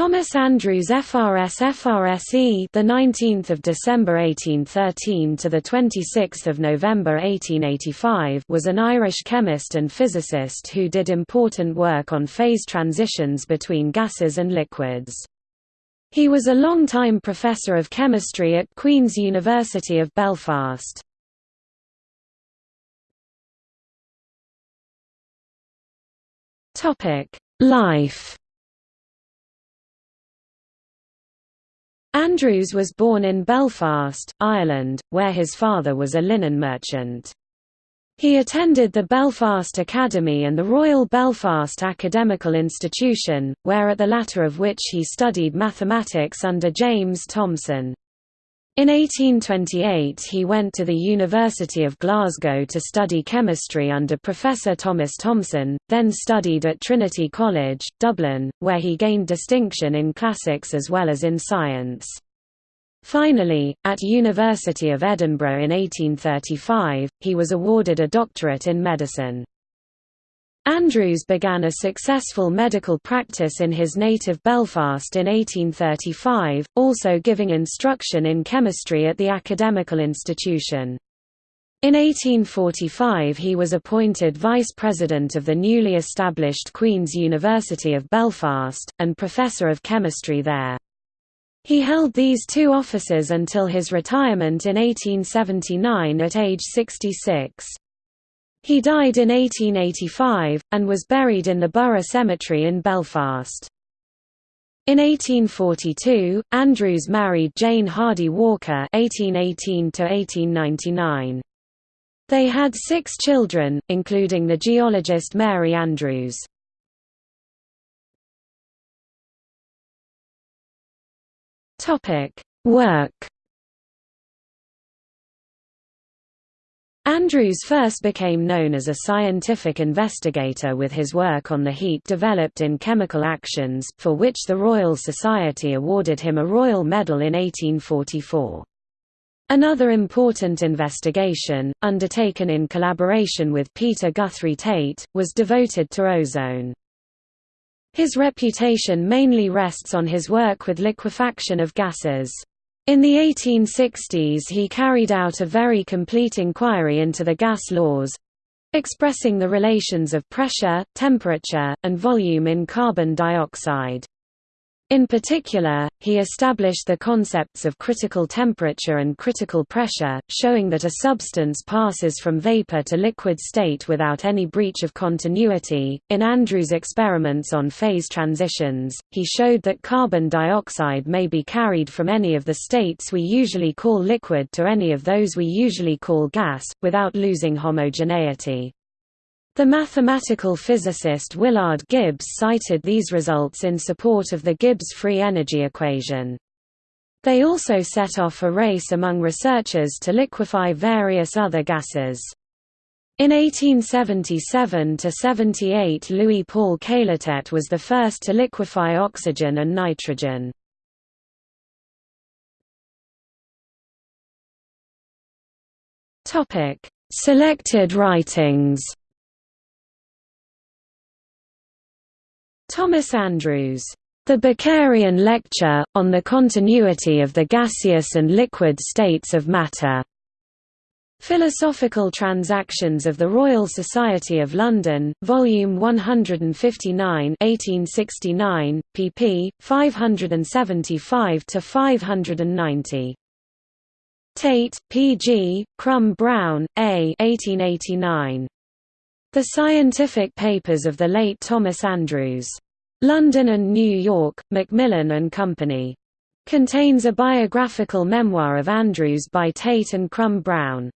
Thomas Andrews FRS FRSE the 19th of December 1813 to the 26th of November 1885 was an Irish chemist and physicist who did important work on phase transitions between gases and liquids. He was a long-time professor of chemistry at Queen's University of Belfast. Topic: Life Andrews was born in Belfast, Ireland, where his father was a linen merchant. He attended the Belfast Academy and the Royal Belfast Academical Institution, where at the latter of which he studied mathematics under James Thomson. In 1828 he went to the University of Glasgow to study chemistry under Professor Thomas Thomson, then studied at Trinity College, Dublin, where he gained distinction in classics as well as in science. Finally, at University of Edinburgh in 1835, he was awarded a doctorate in medicine. Andrews began a successful medical practice in his native Belfast in 1835, also giving instruction in chemistry at the academical institution. In 1845 he was appointed vice president of the newly established Queen's University of Belfast, and professor of chemistry there. He held these two offices until his retirement in 1879 at age 66. He died in 1885, and was buried in the Borough Cemetery in Belfast. In 1842, Andrews married Jane Hardy Walker (1818–1899). They had six children, including the geologist Mary Andrews. Topic: Work. Andrews first became known as a scientific investigator with his work on the heat developed in chemical actions, for which the Royal Society awarded him a Royal Medal in 1844. Another important investigation, undertaken in collaboration with Peter Guthrie Tait, was devoted to ozone. His reputation mainly rests on his work with liquefaction of gases. In the 1860s he carried out a very complete inquiry into the gas laws—expressing the relations of pressure, temperature, and volume in carbon dioxide. In particular, he established the concepts of critical temperature and critical pressure, showing that a substance passes from vapor to liquid state without any breach of continuity. In Andrews' experiments on phase transitions, he showed that carbon dioxide may be carried from any of the states we usually call liquid to any of those we usually call gas, without losing homogeneity. The mathematical physicist Willard Gibbs cited these results in support of the Gibbs free energy equation. They also set off a race among researchers to liquefy various other gases. In 1877–78 Louis-Paul Cailletet was the first to liquefy oxygen and nitrogen. Selected writings Thomas Andrews, The Bakerian Lecture, on the Continuity of the Gaseous and Liquid States of Matter. Philosophical Transactions of the Royal Society of London, Volume 159 1869, pp. 575–590. Tait, P. G., Crum Brown, A. 1889. The Scientific Papers of the late Thomas Andrews. London and New York, Macmillan and Company. Contains a biographical memoir of Andrews by Tait and Crum Brown.